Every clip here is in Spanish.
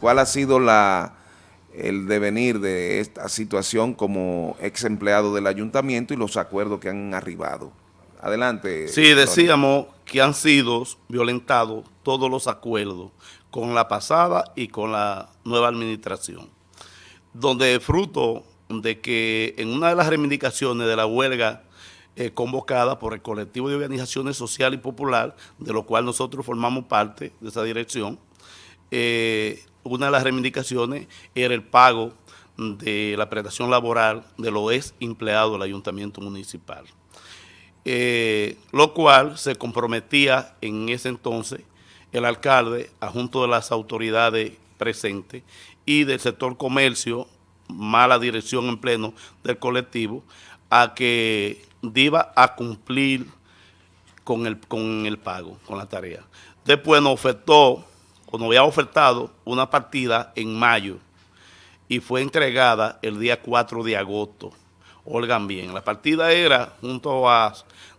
¿Cuál ha sido la, el devenir de esta situación como ex empleado del ayuntamiento y los acuerdos que han arribado? Adelante. Sí, decíamos que han sido violentados todos los acuerdos con la pasada y con la nueva administración, donde fruto de que en una de las reivindicaciones de la huelga eh, convocada por el colectivo de organizaciones social y popular, de lo cual nosotros formamos parte de esa dirección, eh, una de las reivindicaciones era el pago de la prestación laboral de los ex empleados del ayuntamiento municipal. Eh, lo cual se comprometía en ese entonces el alcalde, junto de las autoridades presentes y del sector comercio, mala dirección en pleno del colectivo, a que iba a cumplir con el, con el pago, con la tarea. Después nos ofertó cuando había ofertado una partida en mayo y fue entregada el día 4 de agosto. Oigan bien, la partida era junto a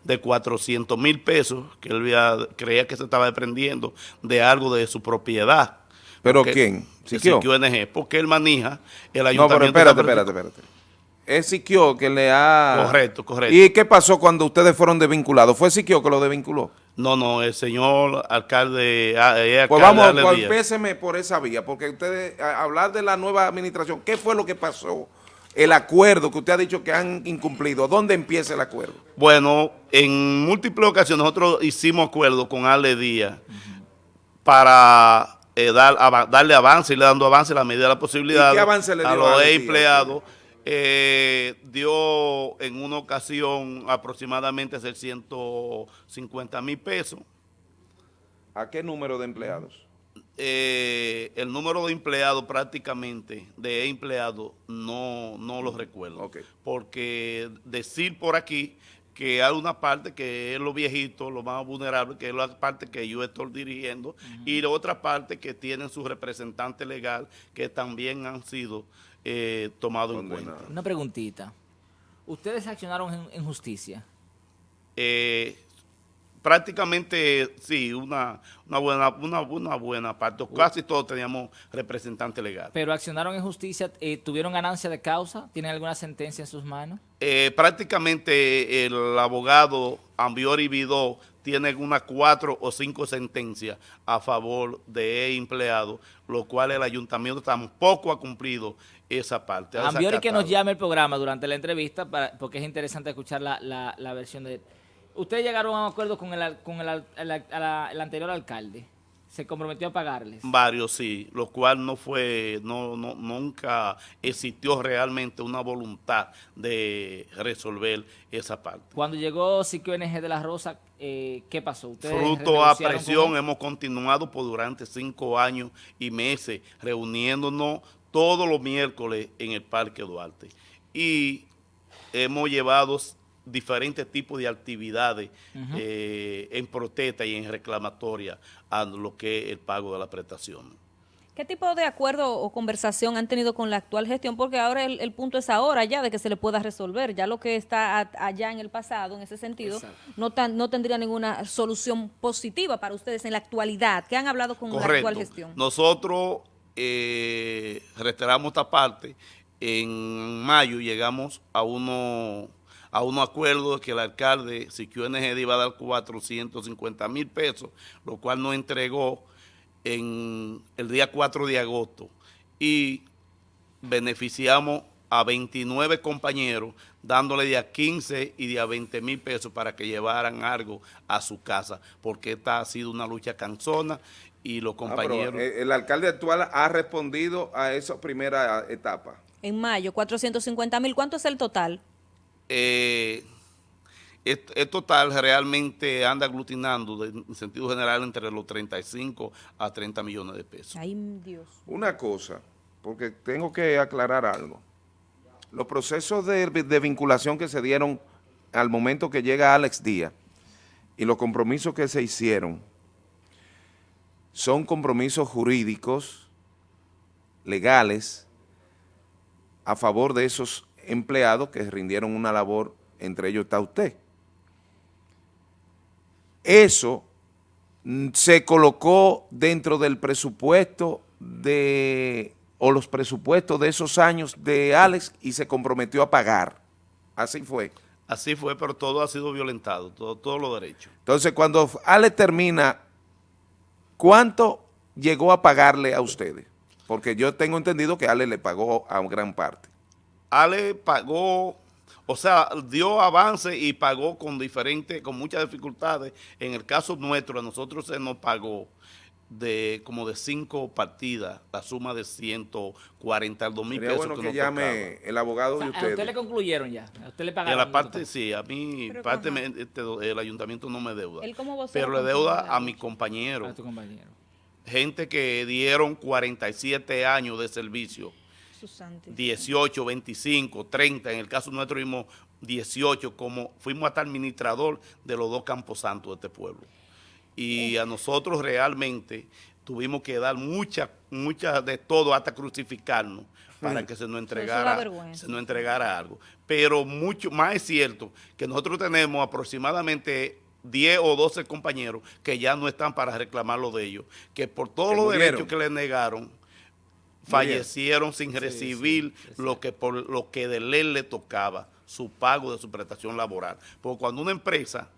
de 400 mil pesos que él creía que se estaba desprendiendo de algo de su propiedad. ¿Pero quién? ¿Siquio? NG, porque él maneja el ayuntamiento. No, pero espérate, espérate, espérate. Es Siquio que le ha... Correcto, correcto. ¿Y qué pasó cuando ustedes fueron desvinculados? ¿Fue Siquio que lo desvinculó? No, no, el señor alcalde... Alcalde pues vamos, pues péseme por esa vía, porque ustedes, hablar de la nueva administración, ¿qué fue lo que pasó? El acuerdo que usted ha dicho que han incumplido, ¿dónde empieza el acuerdo? Bueno, en múltiples ocasiones nosotros hicimos acuerdo con Ale Díaz para eh, dar, darle avance, y le dando avance a la medida de la posibilidad a los empleados eh, dio en una ocasión aproximadamente 650 mil pesos. ¿A qué número de empleados? Eh, el número de empleados prácticamente, de empleados, no, no lo recuerdo. Porque decir por aquí que hay una parte que es lo viejito, lo más vulnerable, que es la parte que yo estoy dirigiendo, y la otra parte que tienen su representante legal, que también han sido eh, tomado en cuenta. Una preguntita. ¿Ustedes accionaron en, justicia? Eh, prácticamente sí, una, una, buena, una, una buena parte. Casi todos teníamos representante legal. ¿Pero accionaron en justicia? Eh, ¿Tuvieron ganancia de causa? ¿Tienen alguna sentencia en sus manos? Eh, prácticamente el abogado Ambiori Vidó tiene unas cuatro o cinco sentencias a favor de empleado, lo cual el ayuntamiento tampoco ha cumplido esa parte. Ambiori que nos llame el programa durante la entrevista, para, porque es interesante escuchar la, la, la versión de... ¿Ustedes llegaron a un acuerdo con el, con el, el anterior alcalde? Se comprometió a pagarles. Varios, sí, lo cual no fue, no, no, nunca existió realmente una voluntad de resolver esa parte. Cuando llegó Siquio NG de la Rosa, eh, ¿qué pasó? Fruto a presión, hemos continuado por durante cinco años y meses reuniéndonos todos los miércoles en el Parque Duarte. Y hemos llevado diferentes tipos de actividades eh, en protesta y en reclamatoria a lo que es el pago de la prestación. ¿Qué tipo de acuerdo o conversación han tenido con la actual gestión? Porque ahora el, punto es ahora ya de que se le pueda resolver. Ya lo que está allá en el pasado, en ese sentido, no, no tendría ninguna solución positiva para ustedes en la actualidad. ¿Qué han hablado con la actual gestión? Nosotros eh, reiteramos esta parte. En mayo llegamos a uno a un acuerdo que el alcalde Siquio NGD iba a dar 450 mil pesos, lo cual nos entregó en el día 4 de agosto y beneficiamos a 29 compañeros dándole de a 15 y de a 20 mil pesos para que llevaran algo a su casa, porque esta ha sido una lucha cansona y los ah, compañeros... el alcalde actual ha respondido a esa primera etapa. En mayo, 450 mil. ¿Cuánto es el total? Eh, es, total realmente anda aglutinando en sentido general entre los 35 a 30 millones de pesos. Ay, Dios. Una cosa, porque tengo que aclarar algo. Los procesos de, de vinculación que se dieron al momento que llega Alex Díaz y los compromisos que se hicieron son compromisos jurídicos, legales, a favor de esos empleados que rindieron una labor, entre ellos está usted. Eso se colocó dentro del presupuesto de, o los presupuestos de esos años de Alex y se comprometió a pagar. Así fue. Así fue, pero todo ha sido violentado, todo, todos los derechos. Entonces, cuando Alex termina, ¿cuánto llegó a pagarle a ustedes? Porque yo tengo entendido que Ale le pagó a gran parte. Ale pagó, o sea, dio avance y pagó con diferentes, con muchas dificultades. En el caso nuestro, a nosotros se nos pagó de como de cinco partidas, la suma de 142 mil pesos bueno que, llame el abogado de ustedes. ¿A usted le concluyeron ya? ¿A usted le pagaron? Y a la parte, sí, a mí, parte este, el ayuntamiento no me deuda. pero le deuda a mi compañero. A tu compañero. Gente que dieron 47 años de servicio. 18, 25, 30, en el caso nuestro vimos 18, como fuimos hasta administrador de los dos campos santos de este pueblo. Y a nosotros realmente tuvimos que dar muchas mucha de todo hasta crucificarnos para que se nos entregara se nos entregara algo. Pero mucho más es cierto que nosotros tenemos aproximadamente 10 o 12 compañeros que ya no están para reclamar lo de ellos, que por todos los derechos que les negaron, fallecieron sin recibir lo que por lo que de ley le tocaba, su pago de su prestación laboral. Porque cuando una empresa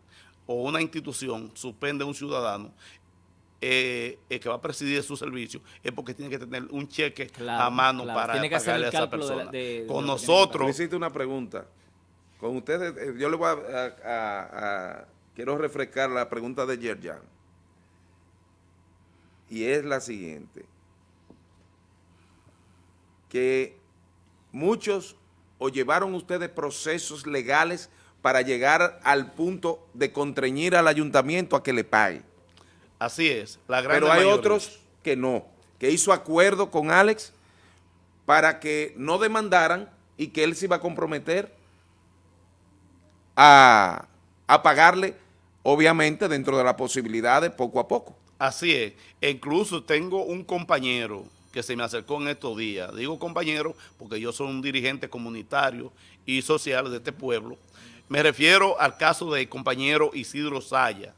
o una institución suspende a un ciudadano eh, eh, que va a presidir su servicio es porque tiene que tener un cheque a mano para pagarle a esa persona. Con nosotros... Necesito una pregunta. Con ustedes, eh, yo le voy a, quiero refrescar la pregunta de Yerjan. Y es la siguiente. Que muchos o llevaron ustedes procesos legales para llegar al punto de contrañir al ayuntamiento a que le pague. Así es. La Pero hay otros que no, que hizo acuerdo con Alex para que no demandaran y que él se iba a comprometer a, a pagarle, obviamente, dentro de las posibilidades, poco a poco. Así es. Incluso tengo un compañero que se me acercó en estos días. Digo compañero porque yo soy un dirigente comunitario y social de este pueblo me refiero al caso del compañero Isidro Saya.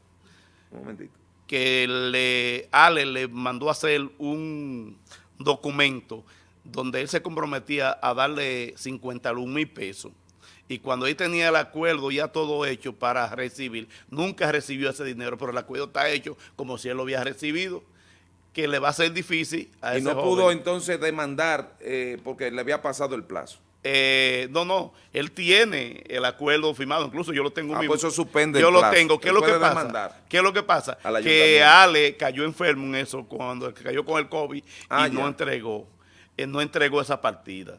Un momentito. Que le, Ale le mandó a hacer un documento donde él se comprometía a darle 51 mil pesos. Y cuando él tenía el acuerdo ya todo hecho para recibir, nunca recibió ese dinero, pero el acuerdo está hecho como si él lo había recibido, que le va a ser difícil a Y no pudo entonces demandar eh, porque le había pasado el plazo. Eh, no, no, él tiene el acuerdo firmado, incluso yo lo tengo. Ah, pues eso suspende Yo lo tengo. ¿Qué es lo que pasa? ¿Qué es lo que pasa? Que Ale cayó enfermo en eso cuando cayó con el COVID ah, y no entregó, él no entregó esa partida.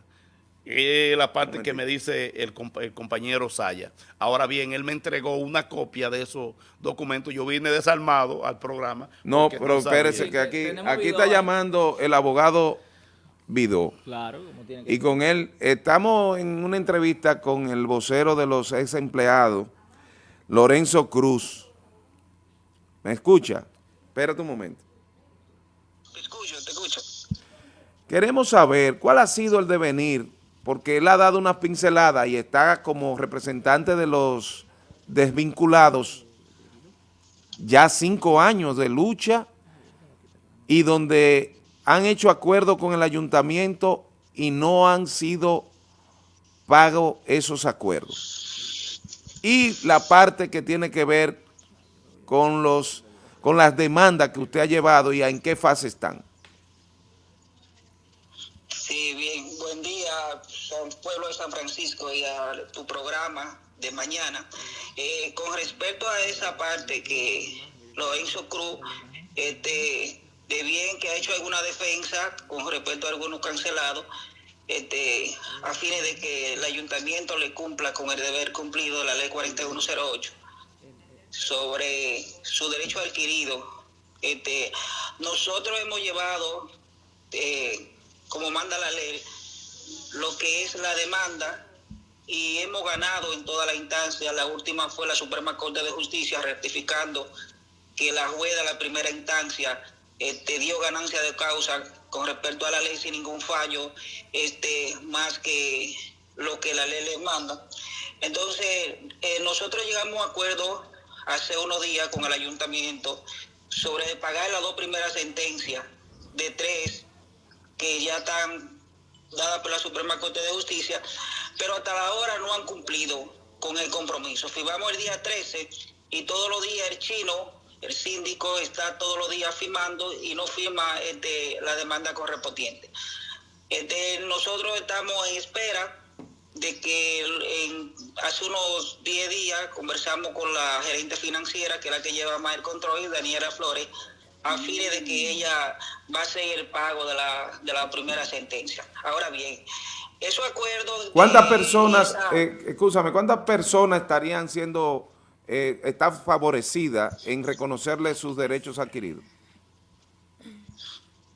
Es la parte que me dice el, compañero Saya. Ahora bien, él me entregó una copia de esos documentos. Yo vine desarmado al programa. No, pero espérese que aquí, aquí está llamando el abogado Vidó. Claro, tiene que Y con él, estamos en una entrevista con el vocero de los ex empleados, Lorenzo Cruz. ¿Me escucha? Espérate un momento. Te escucho, te escucho. Queremos saber cuál ha sido el devenir, porque él ha dado una pincelada y está como representante de los desvinculados ya cinco años de lucha y donde han hecho acuerdo con el ayuntamiento y no han sido pagos esos acuerdos. Y la parte que tiene que ver con los con las demandas que usted ha llevado y en qué fase están. Sí, bien, pueblo de San Francisco y a tu programa de mañana. Eh, con respecto a esa parte que lo hizo Cruz, este de bien que ha hecho alguna defensa con respecto a algunos cancelados, este, a fines de que el ayuntamiento le cumpla con el deber cumplido de la ley 4108 sobre su derecho adquirido. Este, nosotros hemos llevado, eh, como manda la ley, lo que es la demanda y hemos ganado en toda la instancia. La última fue la Suprema Corte de Justicia rectificando que la jueza de la primera instancia este, dio ganancia de causa con respecto a la ley sin ningún fallo, este, más que lo que la ley le manda. Entonces, eh, nosotros llegamos a acuerdo hace unos días con el ayuntamiento sobre pagar las dos primeras sentencias de tres que ya están dadas por la Suprema Corte de Justicia, pero hasta la hora no han cumplido con el compromiso. Firmamos el día 13 y todos los días el chino, el síndico, está todos los días firmando y no firma este, la demanda correspondiente. Este, nosotros estamos en espera de que hace unos 10 días conversamos con la gerente financiera, que es la que lleva más el control, Daniela Flores, a fin de que ella va a hacer el pago de la, de la primera sentencia. Ahora bien, esos acuerdos... ¿Cuántas personas, eh, escúchame, cuántas personas estarían siendo, eh, están favorecidas en reconocerle sus derechos adquiridos?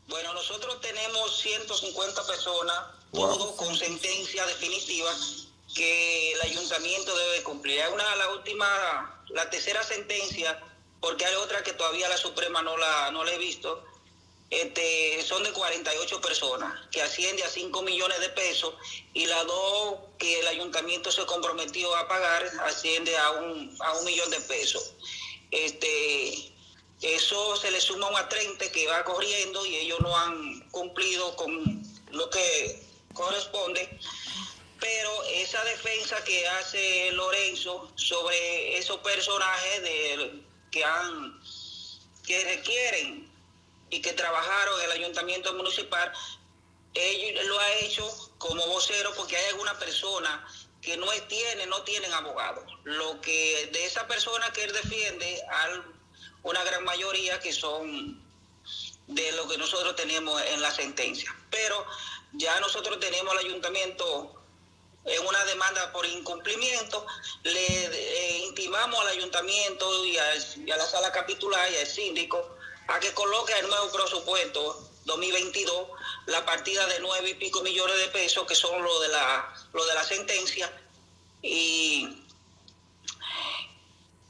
Bueno, nosotros tenemos 150 personas, todo con sentencia definitiva que el ayuntamiento debe cumplir. Hay una, la última, la tercera sentencia, porque hay otra que todavía la Suprema no la, no la he visto, este, son de 48 personas, que asciende a 5 millones de pesos, y las dos que el ayuntamiento se comprometió a pagar asciende a un, a un millón de pesos. Este, eso se le suma a 30 que va corriendo y ellos no han cumplido con lo que corresponde. Pero esa defensa que hace Lorenzo sobre esos personajes de, que han que requieren y que trabajaron en el ayuntamiento municipal, ellos lo ha hecho como vocero porque hay alguna persona que no tiene, no tienen abogado. Lo que de esa persona que él defiende al una gran mayoría que son de lo que nosotros tenemos en la sentencia. Pero ya nosotros tenemos al ayuntamiento en una demanda por incumplimiento, le eh, intimamos al ayuntamiento y a, la sala capitular y al síndico a que coloque el nuevo presupuesto 2022 la partida de nueve y pico millones de pesos que son lo de la lo de la sentencia. Y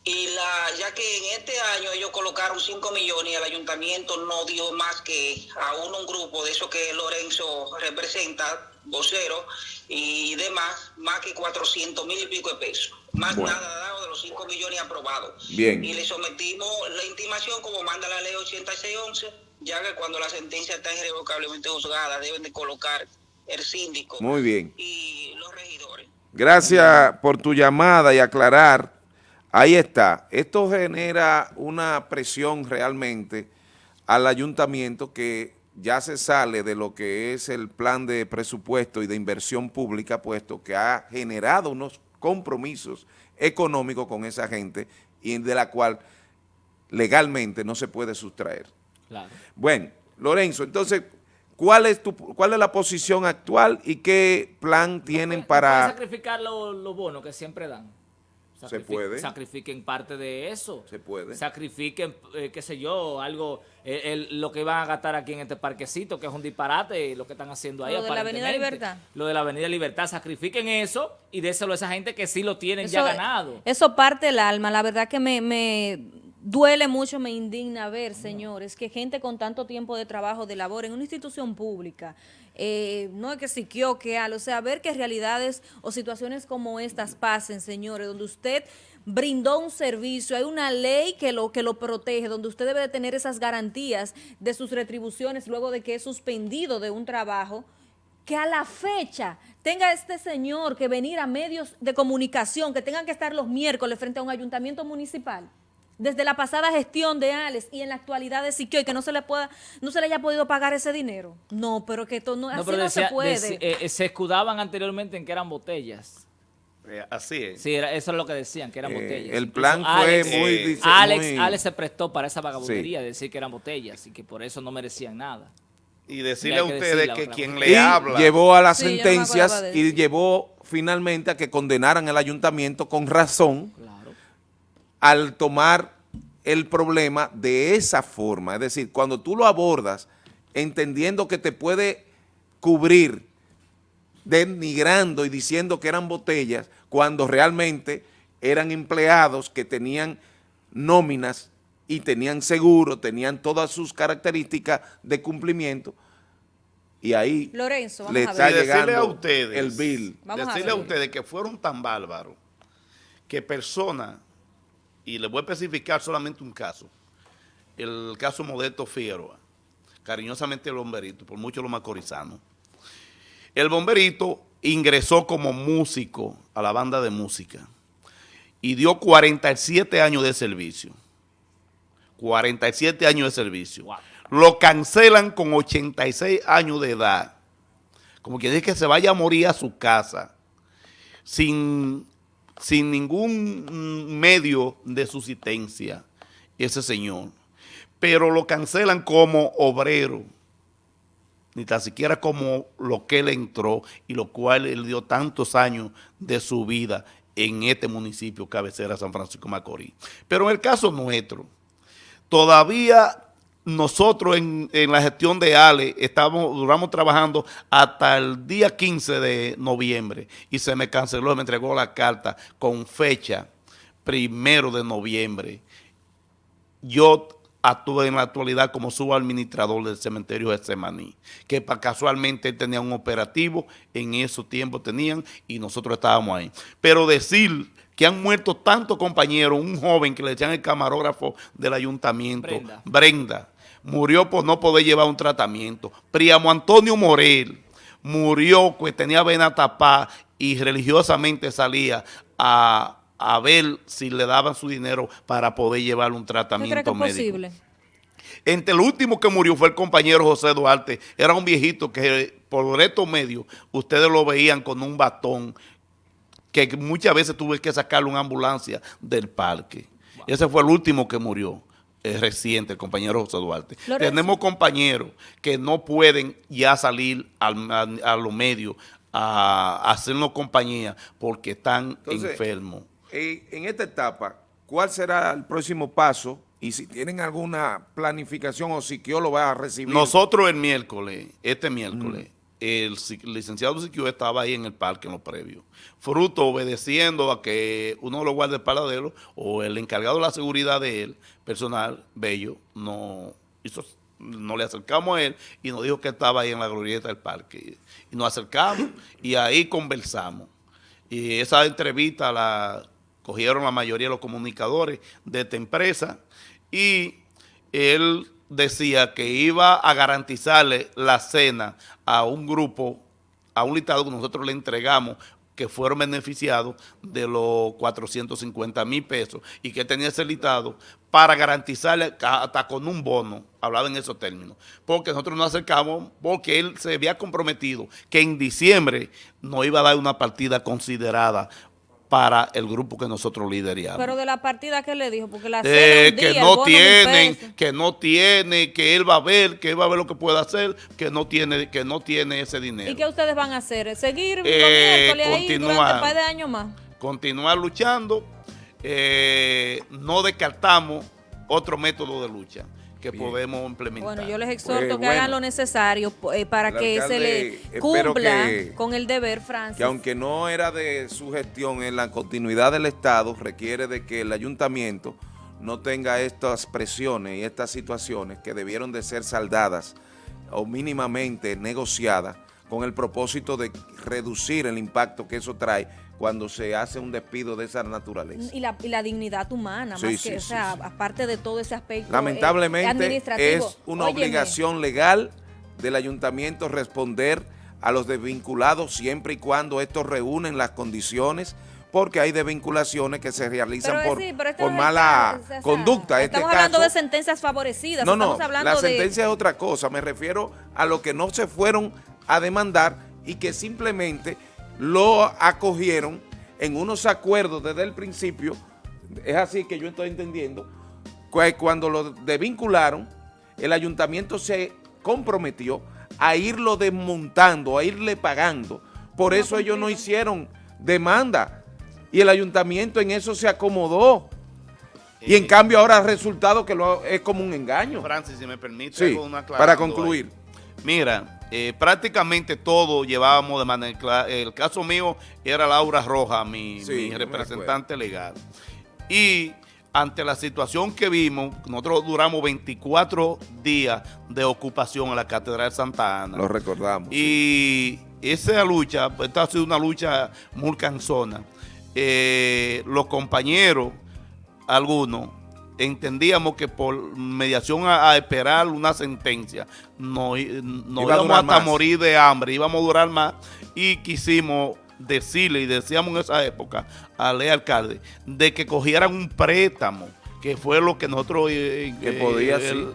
y la, ya que en este año ellos colocaron 5 millones y el ayuntamiento no dio más que a uno un grupo de eso que Lorenzo representa, vocero y demás, más que 400 mil y pico de pesos. Más nada dado de los 5 millones aprobados. Bien. Y le sometimos la intimación como manda la ley 8611, ya que cuando la sentencia está irrevocablemente juzgada deben de colocar el síndico Muy bien. y los regidores. Gracias por tu llamada y aclarar Ahí está. Esto genera una presión realmente al ayuntamiento que ya se sale de lo que es el plan de presupuesto y de inversión pública, puesto que ha generado unos compromisos económicos con esa gente y de la cual legalmente no se puede sustraer. Bueno, Lorenzo, entonces, ¿cuál es tu, cuál es la posición actual y qué plan tienen para... sacrificar los bonos que siempre dan? Se puede. Sacrifiquen parte de eso. Se puede. Sacrifiquen, eh, qué sé yo, algo, eh, lo que van a gastar aquí en este parquecito, que es un disparate, lo que están haciendo ahí. Lo de la Avenida Libertad. Lo de la Avenida Libertad. Sacrifiquen eso y déselo a esa gente que sí lo tienen ya ganado. Eso parte el alma. La verdad que me, me duele mucho, me indigna ver, señores, que gente con tanto tiempo de trabajo, de labor en una institución pública, eh, no es que si que que al, o sea, ver que realidades o situaciones como estas pasen, señores, donde usted brindó un servicio, hay una ley que lo, que lo protege, donde usted debe de tener esas garantías de sus retribuciones luego de que es suspendido de un trabajo, que a la fecha tenga este señor que venir a medios de comunicación, que tengan que estar los miércoles frente a un ayuntamiento municipal desde la pasada gestión de Alex y en la actualidad de Siquio y que no se le pueda, no se le haya podido pagar ese dinero. No, pero que esto no, así no se puede. Eh, eh, se escudaban anteriormente en que eran botellas. Eh, así es. Sí, eso es lo que decían, que eran botellas. El plan fue muy, Alex, Alex se prestó para esa vagabundería de decir que eran botellas y que por eso no merecían nada. Y decirle a ustedes que quien le habla... llevó a las sentencias y llevó finalmente a que condenaran el ayuntamiento con razón al tomar el problema de esa forma. Es decir, cuando tú lo abordas entendiendo que te puede cubrir denigrando y diciendo que eran botellas, cuando realmente eran empleados que tenían nóminas y tenían seguro, tenían todas sus características de cumplimiento, y ahí Lorenzo, le está llegando a ustedes, el bill. decirle a, a ustedes que fueron tan bárbaros que personas y le voy a especificar solamente un caso, el caso Modesto Figueroa. cariñosamente el bomberito, por mucho los macorizanos. El bomberito ingresó como músico a la banda de música y dio 47 años de servicio. 47 años de servicio. Lo cancelan con 86 años de edad. Como que dice que se vaya a morir a su casa sin, sin ningún medio de subsistencia ese señor. Pero lo cancelan como obrero ni tan siquiera como lo que él entró y lo cual él dio tantos años de su vida en este municipio cabecera San Francisco Macorís. Pero en el caso nuestro, todavía nosotros en, la gestión de Ale estamos, duramos trabajando hasta el día 15 de noviembre y se me canceló, me entregó la carta con fecha primero de noviembre. Yo actúa en la actualidad como subadministrador del cementerio de Semaní, que casualmente tenía un operativo, en esos tiempos tenían, y nosotros estábamos ahí. Pero decir que han muerto tantos compañeros, un joven que le decían el camarógrafo del ayuntamiento, Brenda, murió por no poder llevar un tratamiento. Priamo Antonio Morel murió, pues tenía vena tapada y religiosamente salía a a ver si le daban su dinero para poder llevar un tratamiento médico. posible? Entre el último que murió fue el compañero José Duarte. Era un viejito que por estos medios ustedes lo veían con un batón que muchas veces tuve que sacarle una ambulancia del parque. Ese fue el último que murió. Es reciente, el compañero José Duarte. Tenemos compañeros que no pueden ya salir a, los medios a, hacernos compañía porque están enfermos en esta etapa, ¿cuál será el próximo paso? Y si tienen alguna planificación o Siquio lo va a recibir. Nosotros el miércoles, este miércoles, el, licenciado Siquio estaba ahí en el parque en lo previo. Fruto obedeciendo a que uno de los guardias paradero o el encargado de la seguridad de él, personal, Bello, no hizo nos le acercamos a él y nos dijo que estaba ahí en la glorieta del parque. Y nos acercamos y ahí conversamos. Y esa entrevista la cogieron la mayoría de los comunicadores de esta empresa y él decía que iba a garantizarle la cena a un grupo, a un listado que nosotros le entregamos que fueron beneficiados de los 450 mil pesos y que tenía ese listado para garantizarle hasta con un bono, hablaba en esos términos, porque nosotros nos acercamos porque él se había comprometido que en diciembre nos iba a dar una partida considerada para el grupo que nosotros lideríamos. Pero de la partida que le dijo, porque la eh, que no tienen, que no tiene, que él va a ver, que él va a ver lo que puede hacer, que no tiene, que no tiene ese dinero. ¿Y qué ustedes van a hacer? ¿Seguir eh, ahí durante un par de años más? Continuar luchando, eh, no descartamos otro método de lucha que podemos implementar. Bueno, yo les exhorto pues, que hagan lo necesario eh, para que se le cumpla con el deber, Francis. Que aunque no era de su gestión en la continuidad del Estado, requiere de que el ayuntamiento no tenga estas presiones y estas situaciones que debieron de ser saldadas o mínimamente negociadas con el propósito de reducir el impacto que eso trae cuando se hace un despido de esa naturaleza. Y la, y la dignidad humana, más que, o sea, aparte de todo ese aspecto eh, Lamentablemente es una obligación legal del ayuntamiento responder a los desvinculados siempre y cuando estos reúnen las condiciones porque hay desvinculaciones que se realizan por, por mala conducta. Este estamos hablando de sentencias favorecidas. No, no, la sentencia es otra cosa. Me refiero a lo que no se fueron a demandar y que simplemente lo acogieron en unos acuerdos desde el principio, es así que yo estoy entendiendo, cuando lo desvincularon, el ayuntamiento se comprometió a irlo desmontando, a irle pagando. Por eso ellos no hicieron demanda y el ayuntamiento en eso se acomodó. Y en cambio ahora ha resultado que lo, es como un engaño. Francis, si me permite, para concluir. Mira, eh, prácticamente todo llevábamos de manera. El caso mío era Laura Roja, mi, representante legal. Y ante la situación que vimos, nosotros duramos 24 días de ocupación en la Catedral de Santa Ana. Lo recordamos. Y esa lucha, esta ha sido una lucha muy cansona. Eh, los compañeros, algunos, entendíamos que por mediación a, a esperar una sentencia no, no Iba íbamos hasta más. morir de hambre, íbamos a durar más y quisimos decirle y decíamos en esa época al ley alcalde de que cogieran un préstamo, que fue lo que nosotros... eh, Que eh, podía, sí.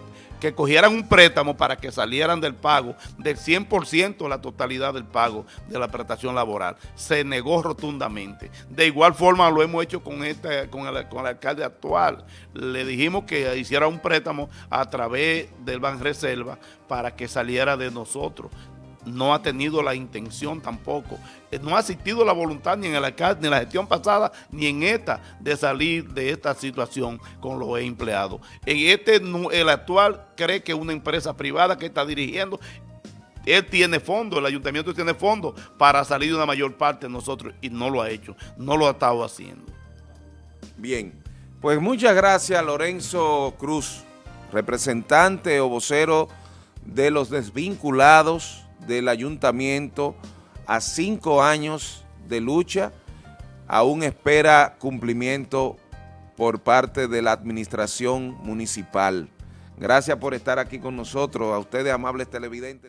Que cogieran un préstamo para que salieran del pago del 100% la totalidad del pago de la prestación laboral. Se negó rotundamente. De igual forma lo hemos hecho con, este, con, el, con el alcalde actual. Le dijimos que hiciera un préstamo a través del Banreserva para que saliera de nosotros. No ha tenido la intención tampoco. Eh, No ha asistido la voluntad ni en el alcalde, ni en la gestión pasada, ni en esta, de salir de esta situación con los empleados. En este, el actual cree que una empresa privada que está dirigiendo, él tiene fondos, el ayuntamiento tiene fondos para salir de una mayor parte de nosotros y no lo ha hecho, no lo ha estado haciendo. Bien, pues muchas gracias Lorenzo Cruz, representante o vocero de los desvinculados del ayuntamiento a cinco años de lucha, aún espera cumplimiento por parte de la administración municipal. Gracias por estar aquí con nosotros, a ustedes amables televidentes.